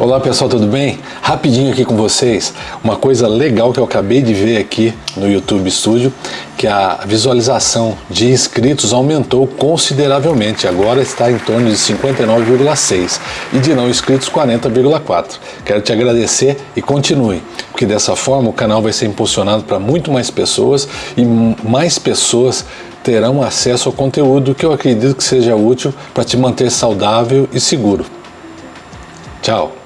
Olá pessoal, tudo bem? Rapidinho aqui com vocês, uma coisa legal que eu acabei de ver aqui no YouTube Studio, que a visualização de inscritos aumentou consideravelmente, agora está em torno de 59,6 e de não inscritos 40,4. Quero te agradecer e continue, porque dessa forma o canal vai ser impulsionado para muito mais pessoas e mais pessoas terão acesso ao conteúdo que eu acredito que seja útil para te manter saudável e seguro. Tchau!